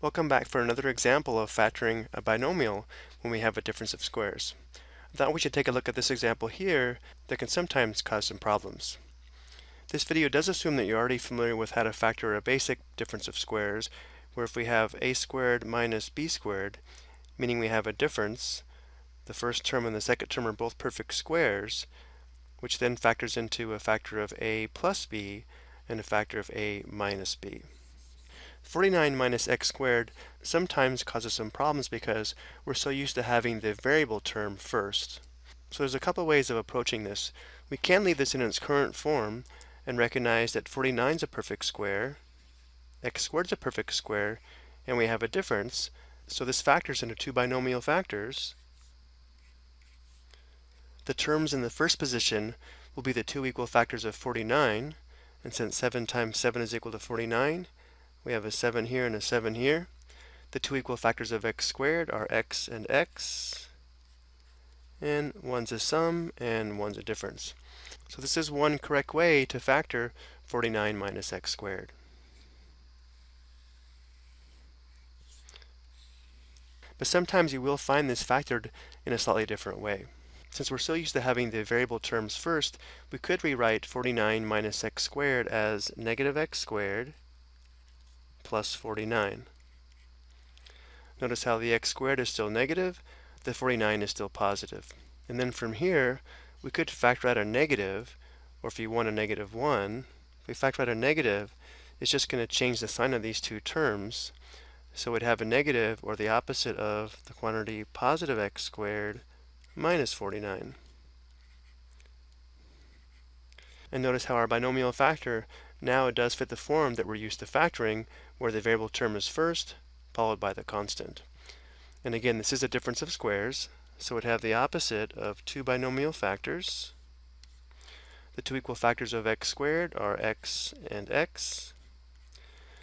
Welcome back for another example of factoring a binomial when we have a difference of squares. I thought we should take a look at this example here that can sometimes cause some problems. This video does assume that you're already familiar with how to factor a basic difference of squares, where if we have a squared minus b squared, meaning we have a difference, the first term and the second term are both perfect squares, which then factors into a factor of a plus b and a factor of a minus b. 49 minus x squared sometimes causes some problems because we're so used to having the variable term first. So there's a couple ways of approaching this. We can leave this in its current form and recognize that 49 is a perfect square, x squared is a perfect square, and we have a difference. So this factors into two binomial factors. The terms in the first position will be the two equal factors of 49, and since 7 times 7 is equal to 49, we have a 7 here and a 7 here. The two equal factors of x squared are x and x. And one's a sum and one's a difference. So this is one correct way to factor 49 minus x squared. But sometimes you will find this factored in a slightly different way. Since we're so used to having the variable terms first, we could rewrite 49 minus x squared as negative x squared plus 49. Notice how the x squared is still negative, the 49 is still positive. And then from here, we could factor out a negative, or if you want a negative 1, if we factor out a negative, it's just going to change the sign of these two terms. So we'd have a negative, or the opposite of the quantity positive x squared minus 49. And notice how our binomial factor now it does fit the form that we're used to factoring, where the variable term is first, followed by the constant. And again, this is a difference of squares, so it'd have the opposite of two binomial factors. The two equal factors of x squared are x and x.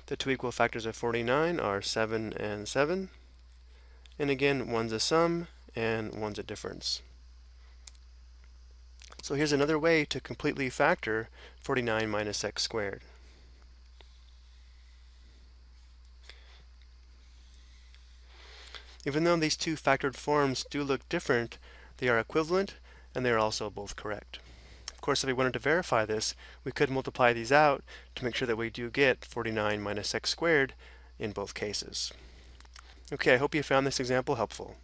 The two equal factors of 49 are 7 and 7. And again, one's a sum and one's a difference. So here's another way to completely factor 49 minus x squared. Even though these two factored forms do look different, they are equivalent and they are also both correct. Of course, if we wanted to verify this, we could multiply these out to make sure that we do get 49 minus x squared in both cases. Okay, I hope you found this example helpful.